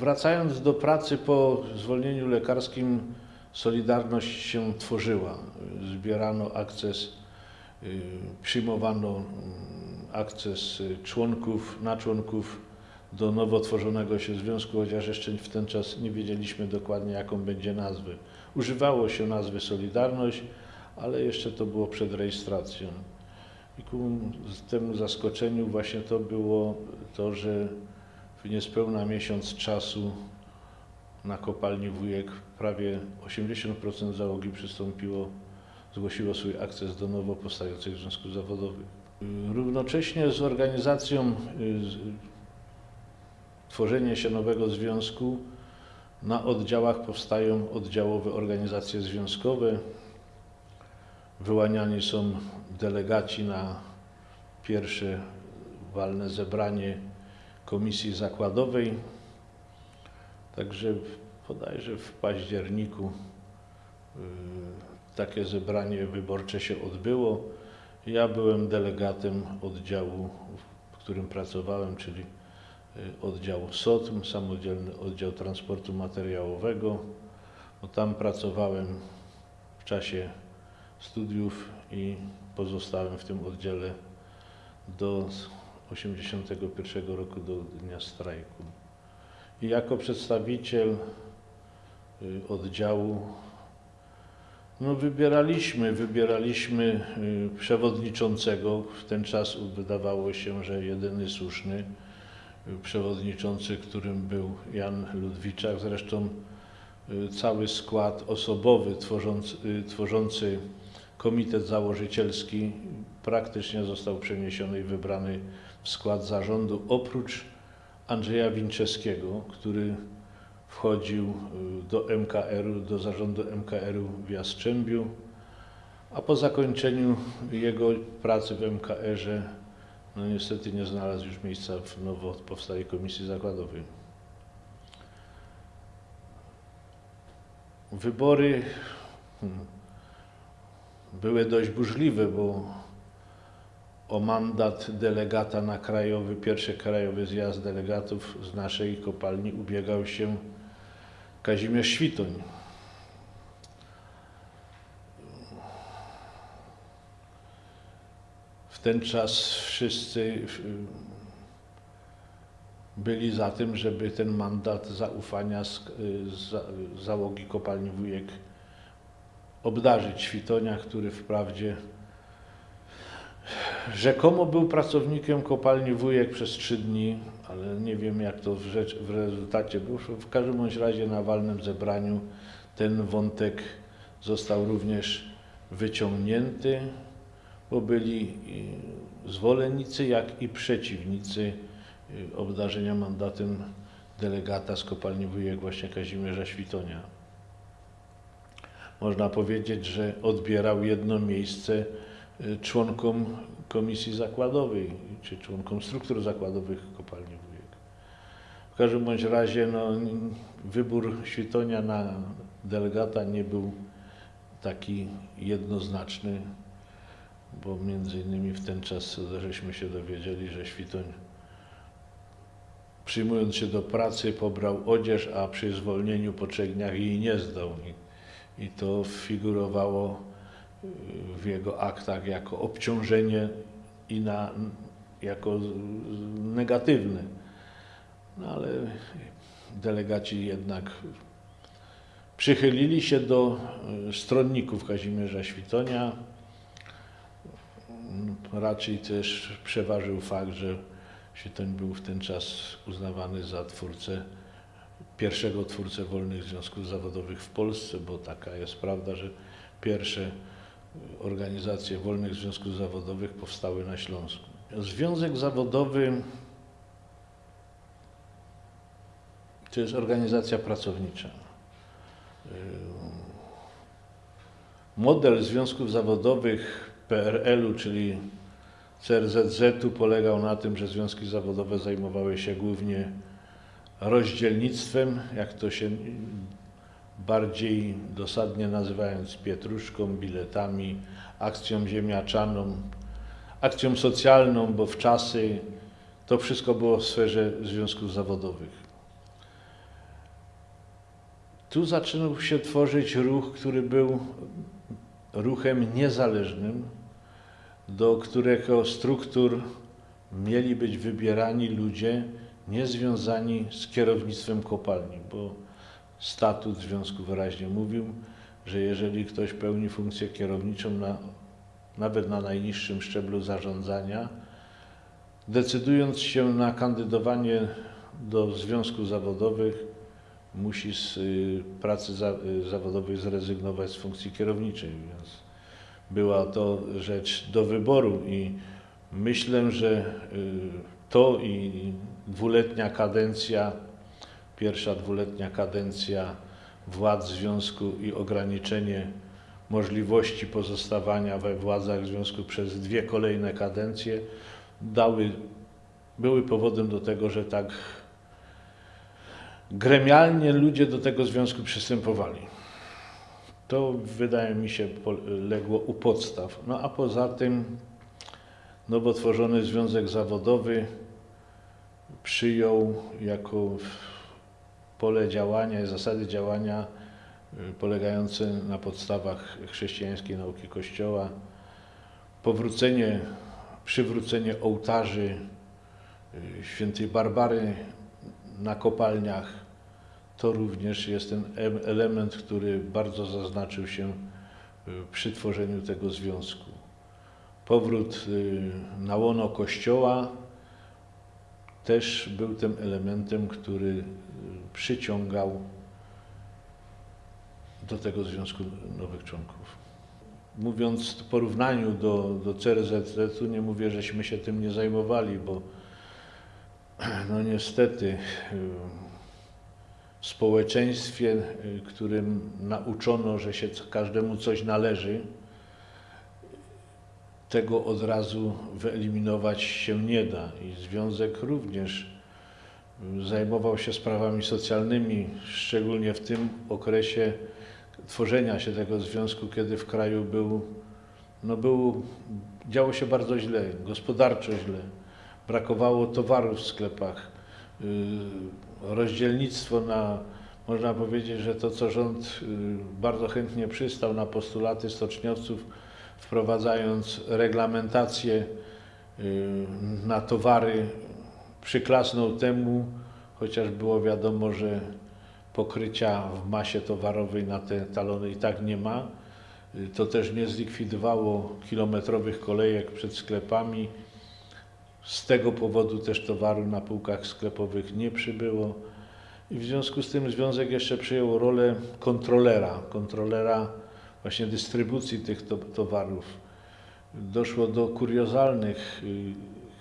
Wracając do pracy po zwolnieniu lekarskim, Solidarność się tworzyła. Zbierano akces, y, przyjmowano mm, akces y, członków, na członków do nowo tworzonego się związku, chociaż jeszcze w ten czas nie wiedzieliśmy dokładnie, jaką będzie nazwę. Używało się nazwy Solidarność, ale jeszcze to było przed rejestracją. I ku temu zaskoczeniu właśnie to było to, że w niespełna miesiąc czasu na kopalni Wujek prawie 80% załogi przystąpiło, zgłosiło swój akces do nowo powstających związków zawodowych. Równocześnie z organizacją, tworzenie się nowego związku na oddziałach powstają oddziałowe organizacje związkowe. Wyłaniani są delegaci na pierwsze walne zebranie komisji zakładowej. Także bodajże w październiku y, takie zebranie wyborcze się odbyło. Ja byłem delegatem oddziału, w którym pracowałem, czyli y, oddział SOTM, samodzielny oddział transportu materiałowego. Bo tam pracowałem w czasie studiów i pozostałem w tym oddziale do 1981 roku, do dnia strajku. I jako przedstawiciel y, oddziału no wybieraliśmy, wybieraliśmy y, przewodniczącego. W ten czas wydawało się, że jedyny słuszny y, przewodniczący, którym był Jan Ludwiczak. Zresztą cały skład osobowy tworzący, tworzący komitet założycielski praktycznie został przeniesiony i wybrany w skład zarządu, oprócz Andrzeja Winczewskiego, który wchodził y, do MKR-u, do zarządu MKR-u w Jastrzębiu, a po zakończeniu jego pracy w MKR-ze no niestety nie znalazł już miejsca w nowo powstałej komisji zakładowej. Wybory hmm, były dość burzliwe, bo o mandat delegata na krajowy, pierwszy krajowy zjazd delegatów z naszej kopalni ubiegał się Kazimierz Świtoń. W ten czas wszyscy byli za tym, żeby ten mandat zaufania z, za, załogi kopalni Wujek obdarzyć Świtonia, który wprawdzie Rzekomo był pracownikiem kopalni Wujek przez trzy dni, ale nie wiem jak to w, rzecz, w rezultacie było. W każdym bądź razie na walnym zebraniu ten wątek został również wyciągnięty, bo byli zwolennicy, jak i przeciwnicy y, obdarzenia mandatem delegata z kopalni Wujek właśnie Kazimierza Świtonia. Można powiedzieć, że odbierał jedno miejsce y, członkom komisji zakładowej, czy członkom struktur zakładowych kopalni Wujek. W każdym bądź razie no, wybór Świtonia na delegata nie był taki jednoznaczny, bo między innymi w ten czas żeśmy się dowiedzieli, że Świtoń przyjmując się do pracy pobrał odzież, a przy zwolnieniu po trzech dniach jej nie zdał. I, i to figurowało w jego aktach jako obciążenie i na, jako negatywne. No ale delegaci jednak przychylili się do y, stronników Kazimierza Świtonia. Raczej też przeważył fakt, że Świtoń był w ten czas uznawany za twórcę, pierwszego twórcę wolnych związków zawodowych w Polsce, bo taka jest prawda, że pierwsze organizacje wolnych związków zawodowych powstały na Śląsku. Związek zawodowy to jest organizacja pracownicza. Model związków zawodowych PRL-u, czyli CRZZ-u polegał na tym, że związki zawodowe zajmowały się głównie rozdzielnictwem, jak to się bardziej dosadnie nazywając pietruszką, biletami, akcją ziemniaczaną, akcją socjalną, bo w czasy to wszystko było w sferze związków zawodowych. Tu zaczynał się tworzyć ruch, który był ruchem niezależnym, do którego struktur mieli być wybierani ludzie niezwiązani z kierownictwem kopalni, bo statut związku wyraźnie mówił, że jeżeli ktoś pełni funkcję kierowniczą na, nawet na najniższym szczeblu zarządzania, decydując się na kandydowanie do związków zawodowych, musi z y, pracy za, y, zawodowej zrezygnować z funkcji kierowniczej, więc była to rzecz do wyboru i myślę, że y, to i dwuletnia kadencja, pierwsza dwuletnia kadencja władz związku i ograniczenie możliwości pozostawania we władzach związku przez dwie kolejne kadencje dały, były powodem do tego, że tak gremialnie ludzie do tego związku przystępowali. To wydaje mi się legło u podstaw. No a poza tym nowo tworzony związek zawodowy przyjął jako pole działania zasady działania y, polegające na podstawach chrześcijańskiej nauki Kościoła, powrócenie, przywrócenie ołtarzy y, świętej Barbary na kopalniach, to również jest ten element, który bardzo zaznaczył się y, przy tworzeniu tego związku. Powrót na łono Kościoła też był tym elementem, który przyciągał do tego związku nowych członków. Mówiąc w porównaniu do, do CRZZ-u, nie mówię, żeśmy się tym nie zajmowali, bo no niestety w społeczeństwie, którym nauczono, że się każdemu coś należy, tego od razu wyeliminować się nie da. I związek również zajmował się sprawami socjalnymi, szczególnie w tym okresie tworzenia się tego związku, kiedy w kraju był, no był, działo się bardzo źle, gospodarczo źle. Brakowało towarów w sklepach. Y, rozdzielnictwo na, można powiedzieć, że to, co rząd y, bardzo chętnie przystał na postulaty stoczniowców, wprowadzając reglamentację y, na towary, przyklasnął temu, chociaż było wiadomo, że pokrycia w masie towarowej na te talony i tak nie ma. Y, to też nie zlikwidowało kilometrowych kolejek przed sklepami. Z tego powodu też towaru na półkach sklepowych nie przybyło. I w związku z tym związek jeszcze przyjął rolę kontrolera, kontrolera właśnie dystrybucji tych to, towarów. Doszło do kuriozalnych y,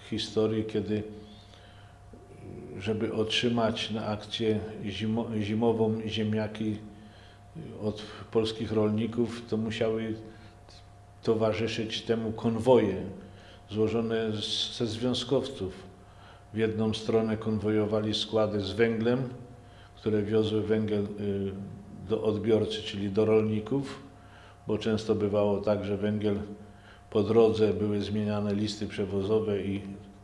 historii, kiedy y, żeby otrzymać na akcję zimo, zimową ziemniaki y, od polskich rolników, to musiały towarzyszyć temu konwoje złożone ze związkowców. W jedną stronę konwojowali składy z węglem, które wiozły węgiel do odbiorcy, czyli do rolników, bo często bywało tak, że węgiel po drodze były zmieniane listy przewozowe i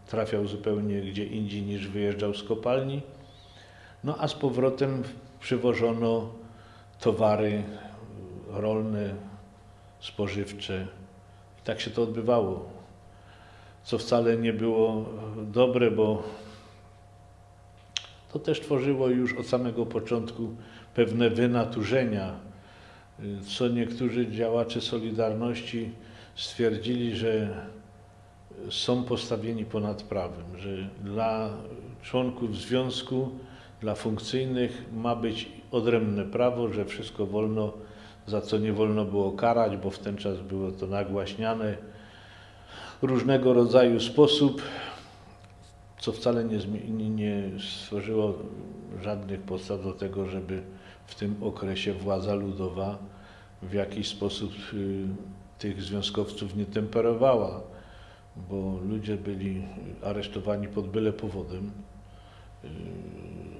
trafiał zupełnie gdzie indziej niż wyjeżdżał z kopalni. No a z powrotem przywożono towary rolne, spożywcze. I tak się to odbywało. Co wcale nie było dobre, bo to też tworzyło już od samego początku pewne wynaturzenia co niektórzy działacze Solidarności stwierdzili, że są postawieni ponad prawem, że dla członków związku, dla funkcyjnych ma być odrębne prawo, że wszystko wolno, za co nie wolno było karać, bo w ten czas było to nagłaśniane różnego rodzaju sposób, co wcale nie, nie stworzyło żadnych podstaw do tego, żeby w tym okresie władza ludowa w jakiś sposób y, tych związkowców nie temperowała, bo ludzie byli aresztowani pod byle powodem y,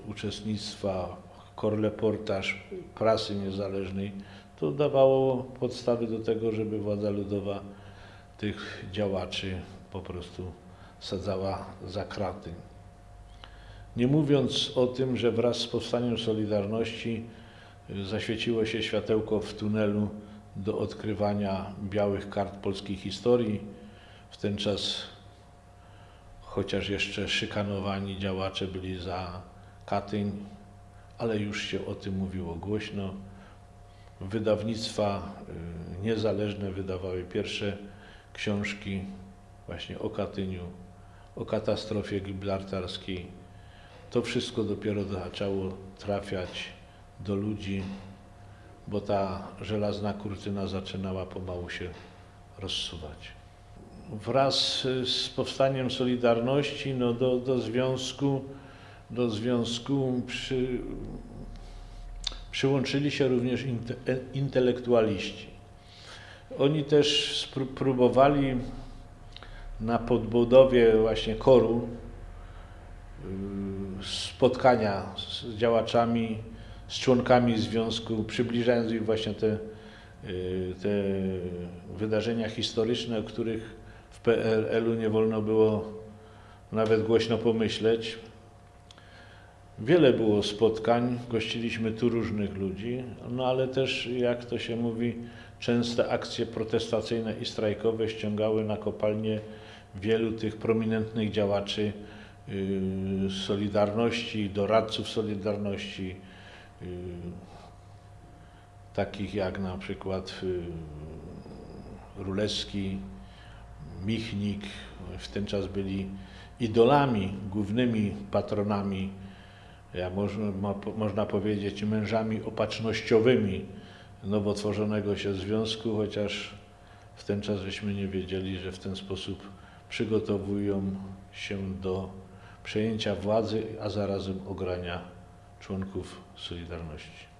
uczestnictwa, korleportaż prasy niezależnej, to dawało podstawy do tego, żeby władza ludowa tych działaczy po prostu sadzała za kraty. Nie mówiąc o tym, że wraz z powstaniem Solidarności y, zaświeciło się światełko w tunelu do odkrywania białych kart polskiej historii. W ten czas, chociaż jeszcze szykanowani działacze byli za Katyń, ale już się o tym mówiło głośno. Wydawnictwa y, niezależne wydawały pierwsze książki właśnie o Katyniu, o katastrofie gibraltarskiej. To wszystko dopiero zaczęło trafiać do ludzi, bo ta żelazna kurtyna zaczynała pomału się rozsuwać. Wraz z powstaniem Solidarności no do, do związku, do związku przy, przyłączyli się również inte, e, intelektualiści. Oni też próbowali na podbudowie właśnie koru y, spotkania z działaczami, z członkami związku, przybliżając im właśnie te, y, te wydarzenia historyczne, o których w PRL-u nie wolno było nawet głośno pomyśleć. Wiele było spotkań, gościliśmy tu różnych ludzi, no ale też, jak to się mówi, częste akcje protestacyjne i strajkowe ściągały na kopalnię wielu tych prominentnych działaczy yy, Solidarności, doradców Solidarności, yy, takich jak na przykład yy, Rulewski, Michnik, w ten czas byli idolami, głównymi patronami, można, mo, można powiedzieć, mężami opatrznościowymi nowo tworzonego się związku, chociaż w ten czas żeśmy nie wiedzieli, że w ten sposób przygotowują się do przejęcia władzy, a zarazem ogrania członków Solidarności.